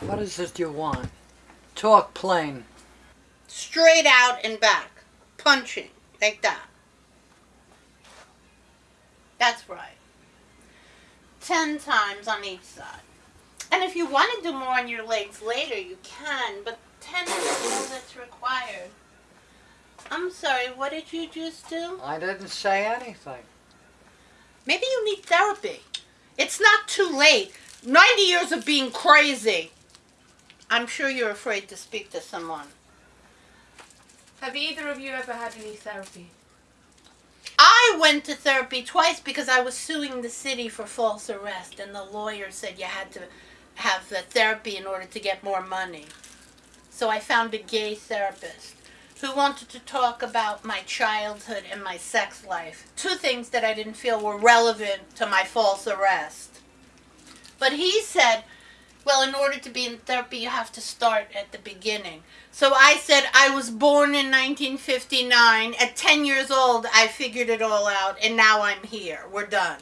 What is it you want? Talk plain. Straight out and back. Punching. Like that. That's right. Ten times on each side. And if you want to do more on your legs later, you can, but ten is all that's required. I'm sorry, what did you just do? I didn't say anything. Maybe you need therapy. It's not too late. 90 years of being crazy. I'm sure you're afraid to speak to someone. Have either of you ever had any therapy? I went to therapy twice because I was suing the city for false arrest, and the lawyer said you had to have the therapy in order to get more money. So I found a gay therapist who wanted to talk about my childhood and my sex life. Two things that I didn't feel were relevant to my false arrest. But he said, well, in order to be in therapy, you have to start at the beginning. So I said, I was born in 1959. At 10 years old, I figured it all out, and now I'm here. We're done.